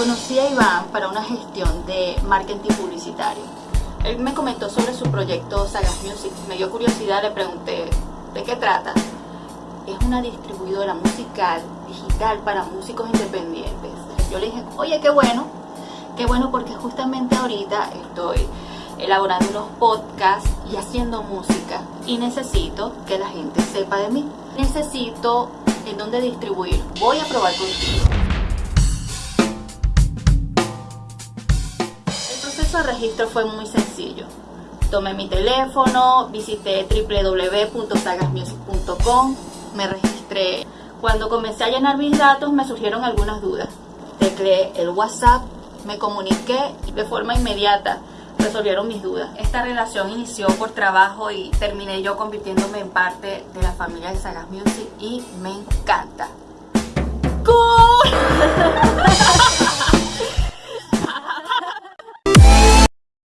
conocí a Iván para una gestión de marketing publicitario. Él me comentó sobre su proyecto Sagas Music. Me dio curiosidad, le pregunté de qué trata. Es una distribuidora musical digital para músicos independientes. Yo le dije, oye, qué bueno, qué bueno porque justamente ahorita estoy elaborando unos podcasts y haciendo música y necesito que la gente sepa de mí. Necesito en dónde distribuir. Voy a probar contigo. Proceso registro fue muy sencillo. Tomé mi teléfono, visité www.sagasmusic.com, me registré. Cuando comencé a llenar mis datos me surgieron algunas dudas. Tecleé el WhatsApp, me comuniqué de forma inmediata resolvieron mis dudas. Esta relación inició por trabajo y terminé yo convirtiéndome en parte de la familia de Sagas Music y me encanta.